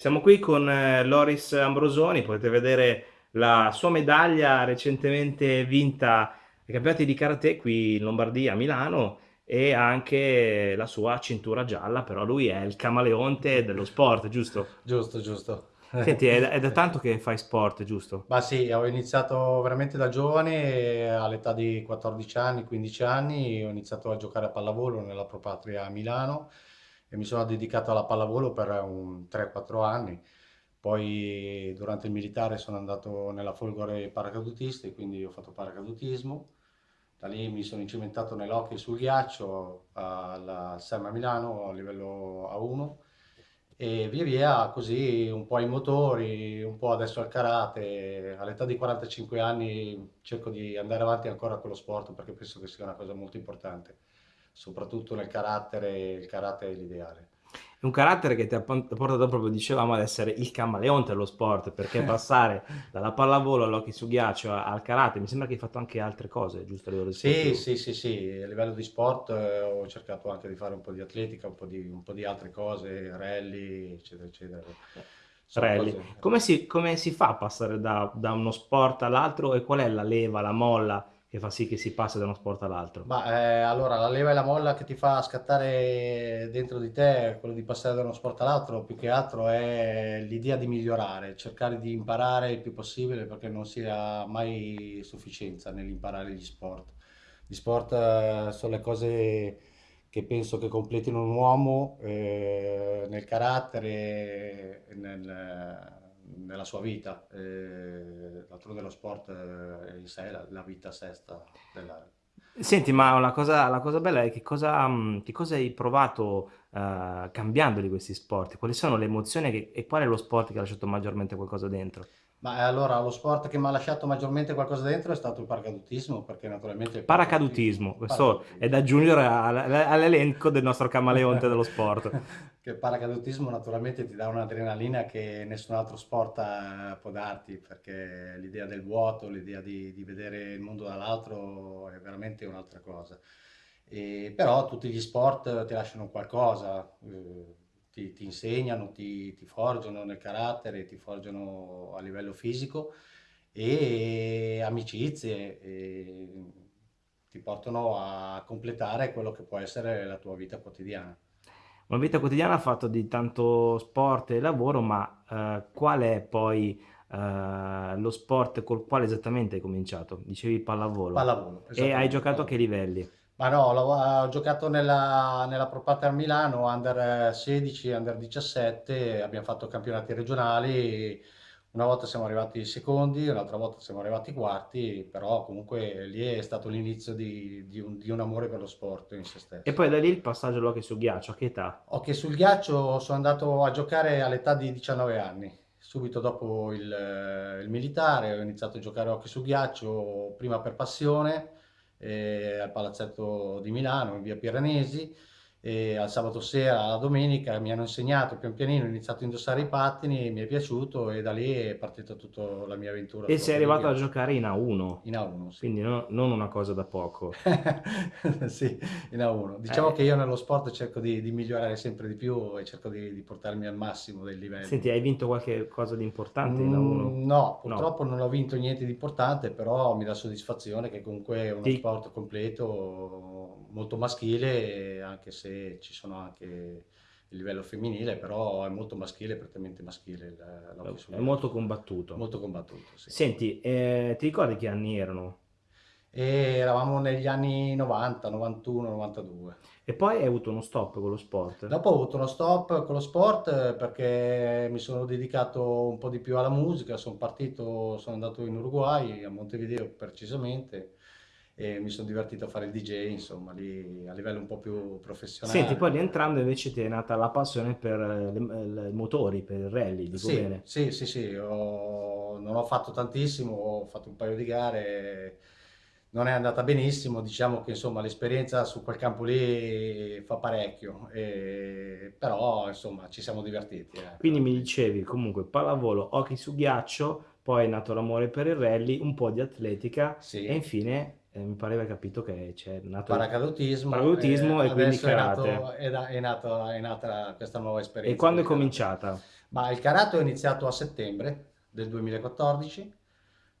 Siamo qui con eh, Loris Ambrosoni, potete vedere la sua medaglia recentemente vinta ai campionati di karate qui in Lombardia, a Milano, e anche la sua cintura gialla, però lui è il camaleonte dello sport, giusto? Giusto, giusto. Senti, è, è da tanto che fai sport, giusto? Ma sì, ho iniziato veramente da giovane, all'età di 14 anni, 15 anni, ho iniziato a giocare a pallavolo nella Propatria a Milano e mi sono dedicato alla pallavolo per un 3-4 anni. Poi durante il militare sono andato nella Folgore paracadutisti, quindi ho fatto paracadutismo. Da lì mi sono incimentato nell'hockey sul ghiaccio alla SEMA Milano a livello A1 e via via così un po' ai motori, un po' adesso al karate. All'età di 45 anni cerco di andare avanti ancora con lo sport perché penso che sia una cosa molto importante soprattutto nel carattere, il carattere è l'ideale. È un carattere che ti ha portato proprio, dicevamo, ad essere il camaleonte dello sport, perché passare dalla pallavolo all'hockey su ghiaccio al karate, mi sembra che hai fatto anche altre cose, giusto? A sì, sì, sì, sì, a livello di sport eh, ho cercato anche di fare un po' di atletica, un po' di, un po di altre cose, rally, eccetera, eccetera. rally. Come, si, come si fa a passare da, da uno sport all'altro e qual è la leva, la molla che fa sì che si passa da uno sport all'altro? Ma eh, allora la leva e la molla che ti fa scattare dentro di te, quello di passare da uno sport all'altro, più che altro è l'idea di migliorare, cercare di imparare il più possibile perché non si ha mai sufficienza nell'imparare gli sport. Gli sport eh, sono le cose che penso che completino un uomo eh, nel carattere, nel nella sua vita. Eh, D'altronde sport eh, in sé la, la vita sesta della... Senti, ma la cosa, la cosa bella è che cosa, mm, che cosa hai provato uh, cambiando di questi sport? Quali sono le emozioni che, e qual è lo sport che ha lasciato maggiormente qualcosa dentro? Ma eh, allora lo sport che mi ha lasciato maggiormente qualcosa dentro è stato il paracadutismo, perché naturalmente... Il paracadutismo, questo paracadutismo. è da aggiungere all'elenco del nostro camaleonte dello sport. che il paracadutismo naturalmente ti dà un'adrenalina che nessun altro sport eh, può darti, perché l'idea del vuoto, l'idea di, di vedere il mondo dall'altro è veramente un'altra cosa. E, però tutti gli sport ti lasciano qualcosa. Eh, ti, ti insegnano, ti, ti, forgiano nel carattere, ti forgiano a livello fisico e amicizie e ti portano a completare quello che può essere la tua vita quotidiana. Una vita quotidiana fatta di tanto sport e lavoro, ma eh, qual è poi eh, lo sport col quale esattamente hai cominciato? Dicevi pallavolo. Pallavolo. E hai giocato a che livelli? Ma no, ho giocato nella, nella Pro Pater Milano, under 16, under 17, abbiamo fatto campionati regionali, una volta siamo arrivati secondi, un'altra volta siamo arrivati quarti, però comunque lì è stato l'inizio di, di, un, di, un, amore per lo sport in se stesso. E poi da lì il passaggio all'hockey sul ghiaccio, a che età? Hockey sul ghiaccio sono andato a giocare all'età di 19 anni, subito dopo il, il militare, ho iniziato a giocare hockey sul ghiaccio prima per passione, eh, al Palazzetto di Milano, in via Piranesi, e al sabato sera, alla domenica mi hanno insegnato pian pianino, ho iniziato a indossare i pattini, mi è piaciuto e da lì è partita tutta la mia avventura. E sei arrivato a giocare in A1? In A1, sì. Quindi no, non una cosa da poco. sì, in A1. Diciamo eh. che io nello sport cerco di, di, migliorare sempre di più e cerco di, di, portarmi al massimo del livello. Senti, hai vinto qualche cosa di importante in A1? Mm, no, purtroppo no. non ho vinto niente di importante, però mi dà soddisfazione che comunque è uno Ti... sport completo, molto maschile, anche se ci sono anche il livello femminile, però è molto maschile, prettamente maschile. Il, è molto combattuto. Molto combattuto, sì. Senti, eh, ti ricordi che anni erano? E eravamo negli anni 90, 91, 92. E poi hai avuto uno stop con lo sport? Dopo ho avuto uno stop con lo sport perché mi sono dedicato un po' di più alla musica, sono partito, sono andato in Uruguay, a Montevideo precisamente, e mi sono divertito a fare il DJ, insomma, lì a livello un po' più professionale. Senti, poi rientrando invece ti è nata la passione per i motori, per il rally, dico sì, bene? Sì, sì, sì, ho, non ho fatto tantissimo, ho fatto un paio di gare, non è andata benissimo, diciamo che insomma l'esperienza su quel campo lì fa parecchio, e, però insomma ci siamo divertiti. Eh. Quindi mi dicevi comunque pallavolo, hockey su ghiaccio, poi è nato l'amore per il rally, un po' di atletica sì. e infine eh, mi pareva capito che c'è nato paracadutismo, paracadutismo e, e quindi karate. È, nato, è, nato, è, nata questa nuova esperienza. E quando è cominciata? Ma il karate ho iniziato a settembre del 2014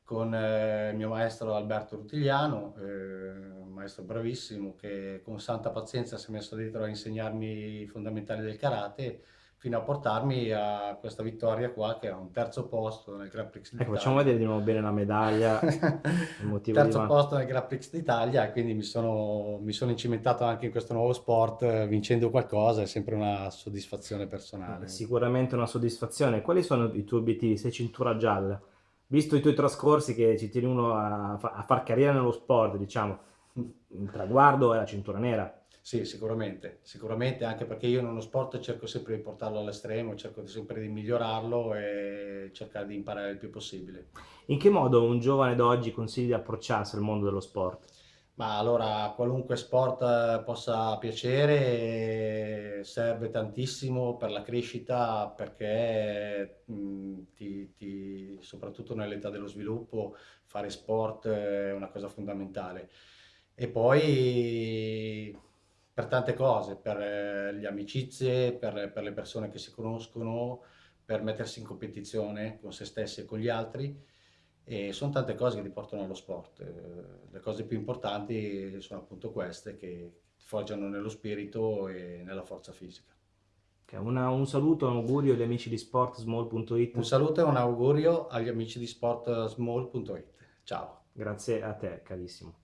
con eh, il mio maestro Alberto Rutigliano, eh, un maestro bravissimo che con santa pazienza si è messo dietro a insegnarmi i fondamentali del karate fino a portarmi a questa vittoria qua che è un terzo posto nel Grand Prix Ecco, facciamo d'Italia. vedere di nuovo bene la medaglia, il motivo. Terzo posto nel Grand Prix d'Italia e quindi mi sono, mi sono incimentato anche in questo nuovo sport, eh, vincendo qualcosa, è sempre una soddisfazione personale. Sicuramente una soddisfazione. Quali sono i tuoi obiettivi? Sei cintura gialla. Visto i tuoi trascorsi che ci tieni uno a, a far carriera nello sport, diciamo, il traguardo è la cintura nera. Sì, sicuramente, sicuramente anche perché io in uno sport cerco sempre di portarlo all'estremo, cerco sempre di migliorarlo e cercare di imparare il più possibile. In che modo un giovane d'oggi consigli di approcciarsi al mondo dello sport? Ma allora, qualunque sport eh, possa piacere serve tantissimo per la crescita perché mh, ti- ti- soprattutto nell'età dello sviluppo fare sport è una cosa fondamentale. E poi per tante cose, per eh, le amicizie, per, per le persone che si conoscono, per mettersi in competizione con se stessi e con gli altri. E sono tante cose che ti portano allo sport. Eh, Le cose più importanti sono appunto queste che ti forgiano nello spirito e nella forza fisica. Una- un saluto, un augurio agli amici di Un sportsmall.it. saluto e un augurio agli amici di sportsmall.it. Ciao. Grazie a te, carissimo.